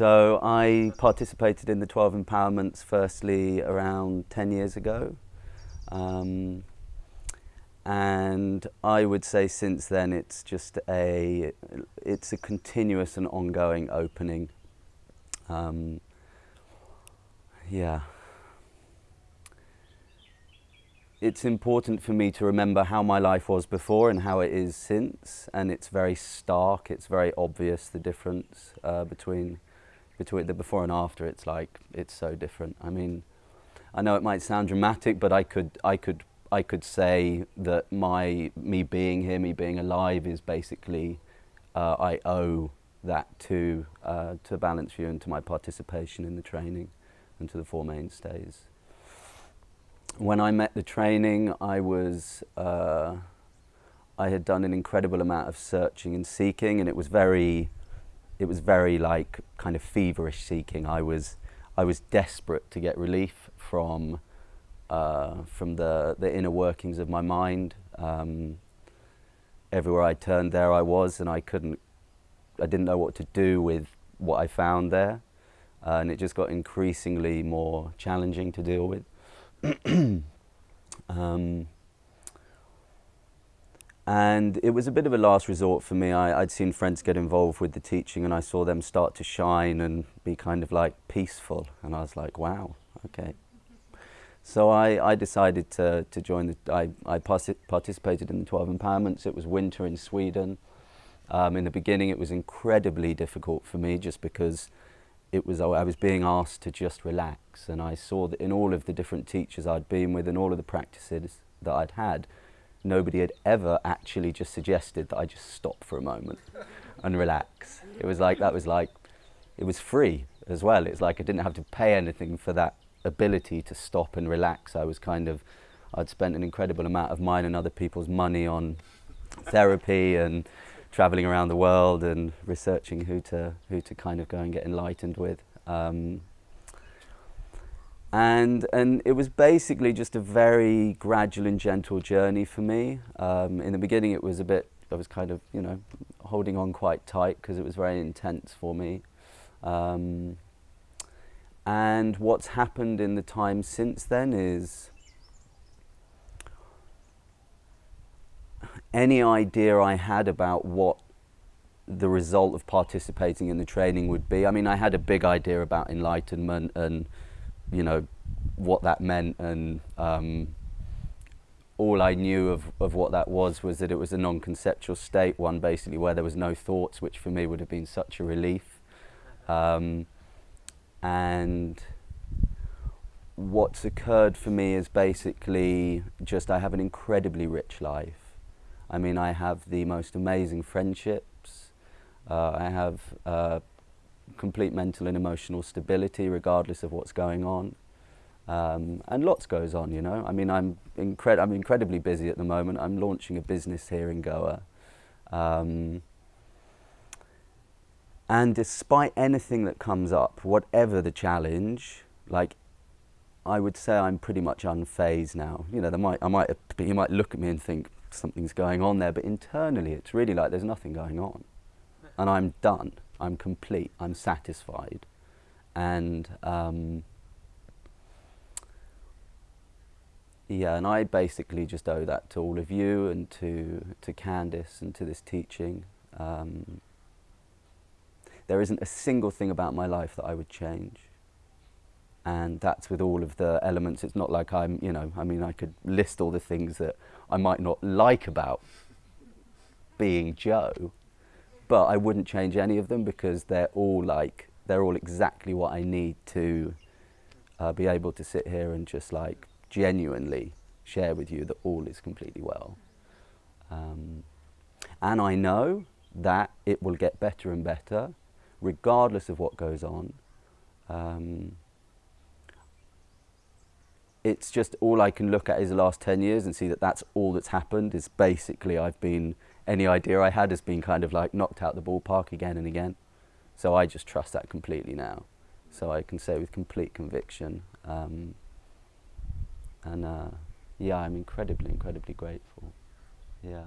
So I participated in the 12 empowerments firstly around 10 years ago. Um, and I would say since then it's just a, it's a continuous and ongoing opening. Um, yeah. It's important for me to remember how my life was before and how it is since, and it's very stark, it's very obvious the difference uh, between between the before and after, it's like, it's so different. I mean, I know it might sound dramatic, but I could, I could, I could say that my, me being here, me being alive is basically, uh, I owe that to, uh, to Balanced View and to my participation in the training and to the Four Mainstays. When I met the training, I was, uh, I had done an incredible amount of searching and seeking and it was very, it was very like kind of feverish seeking. I was, I was desperate to get relief from, uh, from the, the inner workings of my mind. Um, everywhere I turned, there I was, and I couldn't, I didn't know what to do with what I found there. Uh, and it just got increasingly more challenging to deal with. um, and it was a bit of a last resort for me. I, would seen friends get involved with the teaching and I saw them start to shine and be kind of like peaceful. And I was like, wow, okay. So I, I decided to, to join the, I, I participated in the 12 empowerments. It was winter in Sweden. Um, in the beginning it was incredibly difficult for me just because it was, I was being asked to just relax and I saw that in all of the different teachers I'd been with and all of the practices that I'd had, nobody had ever actually just suggested that I just stop for a moment and relax. It was like, that was like, it was free as well. It's like I didn't have to pay anything for that ability to stop and relax. I was kind of, I'd spent an incredible amount of mine and other people's money on therapy and traveling around the world and researching who to, who to kind of go and get enlightened with. Um, and and it was basically just a very gradual and gentle journey for me. Um, in the beginning, it was a bit. I was kind of you know holding on quite tight because it was very intense for me. Um, and what's happened in the time since then is any idea I had about what the result of participating in the training would be. I mean, I had a big idea about enlightenment and you know, what that meant and um, all I knew of, of what that was was that it was a non-conceptual state, one basically where there was no thoughts, which for me would have been such a relief. Um, and what's occurred for me is basically just I have an incredibly rich life. I mean, I have the most amazing friendships. Uh, I have uh, complete mental and emotional stability regardless of what's going on. Um, and lots goes on, you know. I mean, I'm, incred I'm incredibly busy at the moment. I'm launching a business here in Goa. Um, and despite anything that comes up, whatever the challenge, like I would say I'm pretty much unfazed now. You know, might, I might, you might look at me and think something's going on there, but internally it's really like there's nothing going on. And I'm done. I'm complete, I'm satisfied. And um, yeah, and I basically just owe that to all of you and to, to Candice and to this teaching. Um, there isn't a single thing about my life that I would change. And that's with all of the elements. It's not like I'm, you know, I mean, I could list all the things that I might not like about being Joe, but I wouldn't change any of them because they're all like they're all exactly what I need to uh, be able to sit here and just like genuinely share with you that all is completely well. Um, and I know that it will get better and better regardless of what goes on. Um, it's just all I can look at is the last 10 years and see that that's all that's happened is basically I've been any idea I had has been kind of like knocked out the ballpark again and again. So I just trust that completely now. So I can say with complete conviction. Um, and uh, yeah, I'm incredibly, incredibly grateful. Yeah.